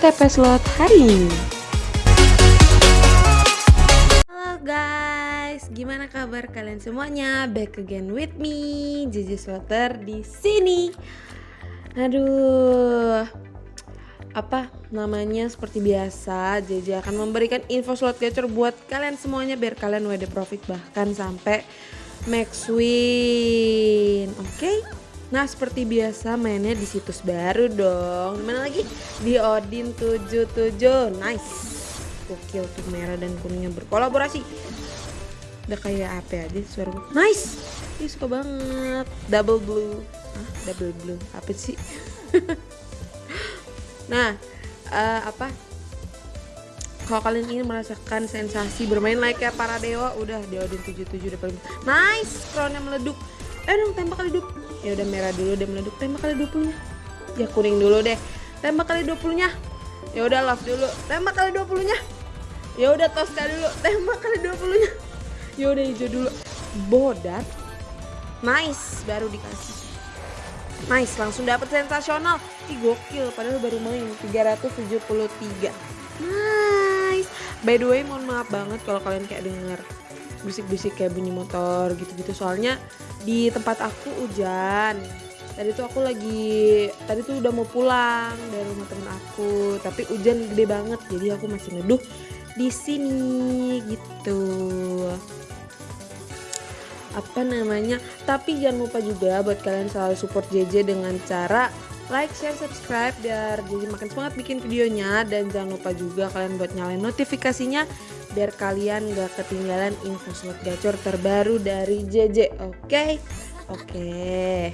OTP slot hari ini. Halo guys, gimana kabar kalian semuanya? Back again with me, Jiji Slotter di sini. Aduh, apa namanya seperti biasa JJ akan memberikan info slot gacor buat kalian semuanya biar kalian WD profit bahkan sampai max win oke okay? Nah seperti biasa mainnya di situs baru dong. Mana lagi? Di Odin 77 Nice. Gokil tuh merah dan kuningnya berkolaborasi. Udah kayak apa ya aja suara gue Nice. Ih suka banget. Double blue. Hah? Double blue. Apa sih? nah uh, Apa? Kalau kalian ingin merasakan sensasi bermain like ya para dewa udah di Odin 77 udah paling nice. Crownnya meleduk eh dong tembak 20 ya udah merah dulu deh meleduk tembak kali 20 nya ya kuning dulu deh. Tembak kali 20 nya ya udah love dulu. Tembak kali 20 nya ya udah toska dulu. Tembak kali 20 nya ya udah hijau dulu. Bodat. Nice baru dikasih. Nice langsung dapat sensasional. Ih, gokil padahal baru main. 373 nice. By the way mohon maaf banget kalau kalian kayak denger bisik-bisik kayak bunyi motor gitu-gitu. Soalnya di tempat aku hujan. Tadi tuh aku lagi tadi tuh udah mau pulang dari rumah temen aku tapi hujan gede banget jadi aku masih neduh di sini gitu. Apa namanya? Tapi jangan lupa juga buat kalian selalu support JJ dengan cara like, share, subscribe biar jadi makin semangat bikin videonya. Dan jangan lupa juga kalian buat nyalain notifikasinya biar kalian gak ketinggalan info slot gacor terbaru dari JJ oke? Okay? oke. Okay.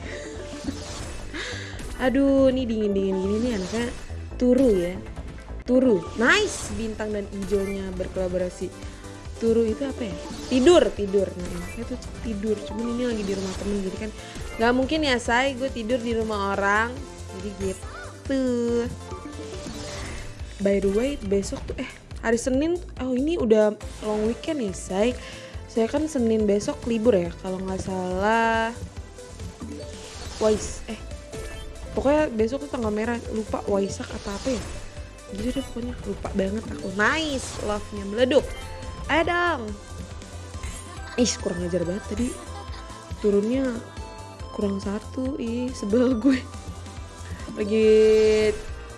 aduh ini dingin-dingin gini nih anaknya. Turu ya. Turu. Nice! Bintang dan hijaunya berkolaborasi. Turu itu apa ya? Tidur tidur. Nah itu tidur. Cuman ini lagi di rumah temen jadi kan nggak mungkin ya say. Gue tidur di rumah orang jadi gitu. By the way besok tuh eh hari Senin oh ini udah long weekend nih say. Saya kan Senin besok libur ya kalau nggak salah. Wais eh pokoknya besok tuh tanggal merah lupa Waisak apa apa ya. Gitu deh pokoknya lupa banget aku. Nice love nya meleduk. Ayo dong ih kurang ajar banget tadi. Turunnya kurang satu ih sebel gue lagi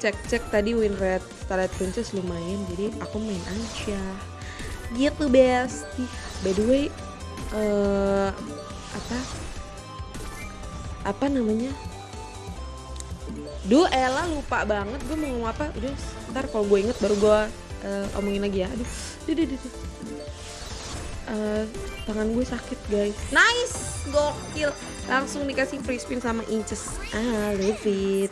cek-cek tadi win rate Starlight Princess lumayan jadi aku main aja. Gitu best by the way uh, apa? Apa namanya? Duh Ella lupa banget gue mau ngomong apa? Udah ntar kalau gue inget baru gue uh, omongin lagi ya. Aduh duh, duh, duh, duh. Uh, tangan gue sakit guys. Nice! Gokil langsung dikasih free spin sama inches. Ah love it.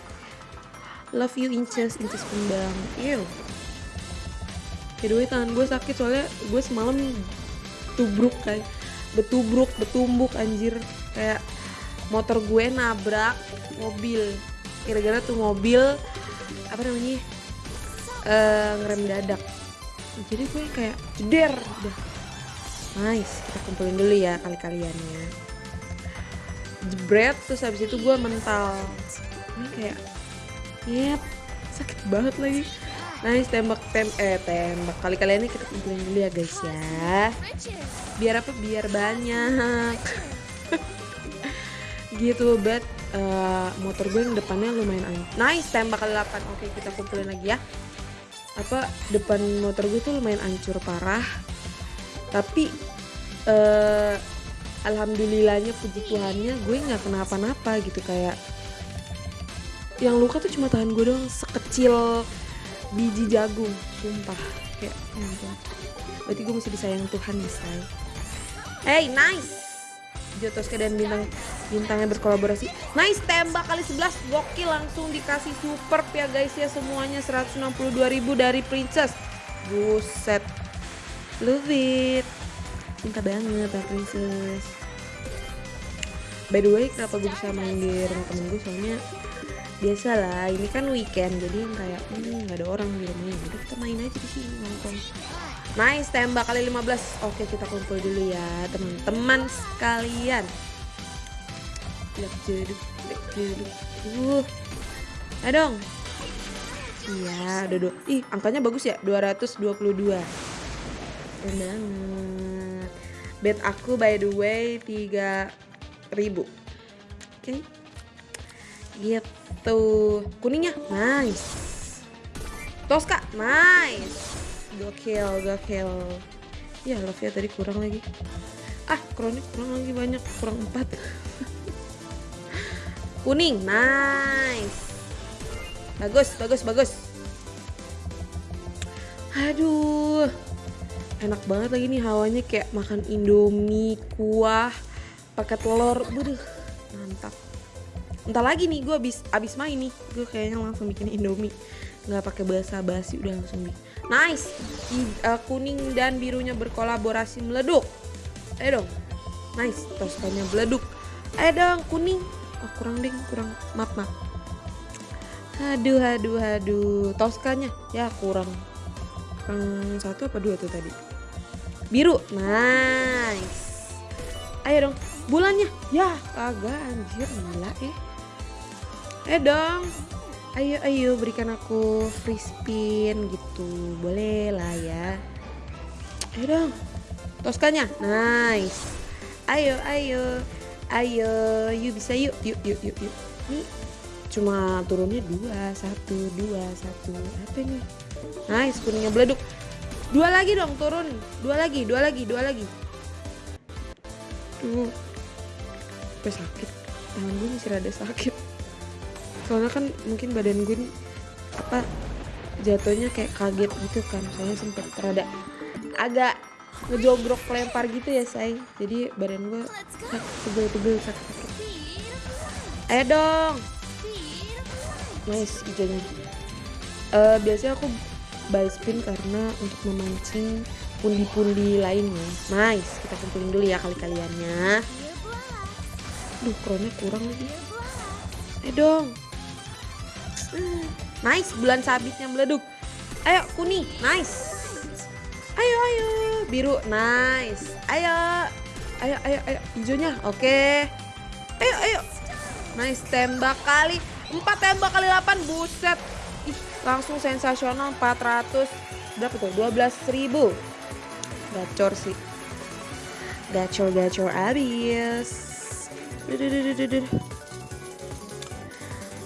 Love you inches. Inches kembang. Ew. Kedua tangan gue sakit soalnya gue semalam tubruk kayak betubruk betumbuk anjir. Kayak motor gue nabrak mobil. Kira-kira tuh mobil apa namanya uh, ngerem dadak. Jadi gue kayak jeder udah. Nice. Kita kumpulin dulu ya kali-kalian ya jebret terus habis itu gue mental. Ini kayak yep sakit banget lagi. Nice tembak tem eh tembak. Kali kalian ini kita kumpulin dulu ya guys ya. Biar apa? Biar banyak. Gitu bet. Uh, motor gue yang depannya lumayan nice tembak kali 8 oke kita kumpulin lagi ya. Apa? Depan motor gue tuh lumayan hancur parah. Tapi uh, alhamdulillahnya puji Tuhannya gue nggak kenapa-napa gitu kayak yang luka tuh cuma tangan gue doang sekecil biji jagung sumpah. Kayak ya berarti gue masih disayang Tuhan ya say hey nice! Jotoska dan bintang bintangnya berkolaborasi. Nice tembak kali 11 gokil langsung dikasih super ya guys ya semuanya. 162.000 dari princess. Buset. Love it cinta banget ya princess. By the way kenapa gue bisa main di rumah temen gue? Soalnya biasa lah ini kan weekend jadi kayak hmm, nggak ada orang di rumahnya jadi kita main aja di sini nongkrong Nice tembak kali 15 Oke kita kumpul dulu ya teman-teman sekalian. Lek jeduk, lek jeduk Uh Ayo dong. Iya, udah. Ih, angkanya bagus ya, 222. Keren banget. Bet aku by the way 3000. Oke. Gitu. Kuningnya nice. Tosca nice. Gokil, gokil. Ya, love ya tadi kurang lagi. Ah, kronik kurang lagi banyak, kurang 4. Kuning, nice. Bagus, bagus, bagus. Aduh. Enak banget lagi nih hawanya kayak makan indomie, kuah, pakai telur. Buduh, mantap. Entah lagi nih gue abis, abis main nih. Gue kayaknya langsung bikin indomie. Nggak pakai bahasa basi udah langsung bikin. Nice. Uh, kuning dan birunya berkolaborasi meleduk. Ayo dong. Nice, toskanya meleduk. Ayo dong, kuning. Oh, kurang ding, kurang. Maaf, maaf. Aduh, aduh, aduh. Toskanya ya kurang. Kurang satu apa dua tuh tadi? Biru, nice. Ayo dong, bulannya. Ya, kagak anjir, gila eh. Eh dong. Ayo, ayo berikan aku free spin gitu. Boleh lah ya. Ayo dong. Toskanya, nice. Ayo, ayo. Ayo, yuk bisa yuk, yuk, yuk, yuk, yuk. Nih, cuma turunnya dua satu dua satu apa nih nice kuningnya beleduk dua lagi dong turun. Dua lagi dua lagi dua lagi. Tuh gue sakit. Tangan gue masih rada sakit. Soalnya kan mungkin badan gue nih, apa jatuhnya kayak kaget gitu kan. Soalnya sempet rada agak ngejogrok lempar gitu ya say. Jadi badan gue tebel-tebel sakit-sakit. Ayo dong. Nice hijaunya uh, biasanya aku buy spin karena untuk memancing pundi-pundi lainnya. Nice kita kumpulin dulu ya kali-kaliannya. Duh kronnya kurang lagi. Eh dong. Nice bulan sabitnya meleduk. Ayo kuning nice. Ayo ayo biru nice. Ayo ayo ayo ayo hijaunya oke. Ayo ayo. Nice tembak kali 4 tembak kali 8 buset langsung sensasional 400 berapa tuh? 12 ribu. Gacor sih. Gacor gacor abis.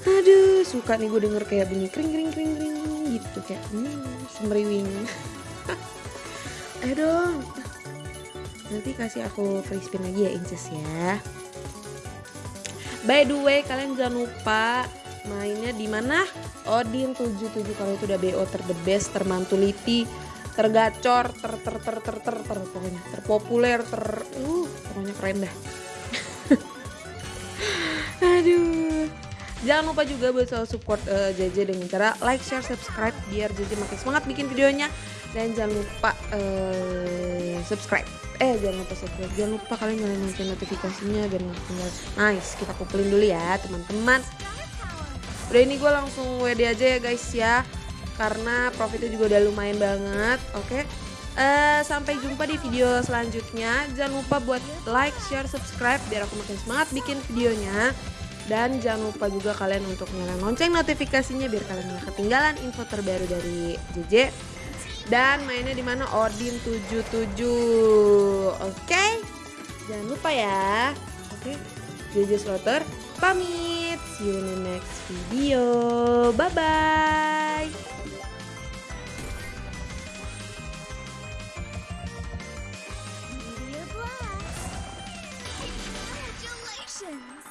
Aduh suka nih gue denger kayak bunyi kring kring kring kring gitu kayak hmm, semeriwing. Ayo dong. Nanti kasih aku free spin lagi ya Inces ya. By the way, kalian jangan lupa mainnya di mana? Odin 77 kalau itu udah BO ter the best, termantuliti, tergacor, ter ter ter ter ter, ter pokoknya. Terpopuler, ter uh pokoknya keren dah. Aduh. Jangan lupa juga buat selalu support uh, JJ dengan cara like, share, subscribe biar JJ makin semangat bikin videonya. Dan jangan lupa uh, subscribe. Eh jangan lupa subscribe. Jangan lupa kalian nyalain lonceng notifikasinya biar tinggal nice kita kumpulin dulu ya teman-teman udah ini gue langsung WD aja ya guys ya. Karena profitnya juga udah lumayan banget oke? Okay? uh, sampai jumpa di video selanjutnya. Jangan lupa buat like share subscribe biar aku makin semangat bikin videonya. Dan jangan lupa juga kalian untuk nyalain lonceng notifikasinya biar kalian gak ketinggalan info terbaru dari JJ dan mainnya di mana? Odin 77 oke? Okay? jangan lupa ya. Oke? Okay? JJ Slaughter pamit. See you in the next video. Bye-bye! Congratulations!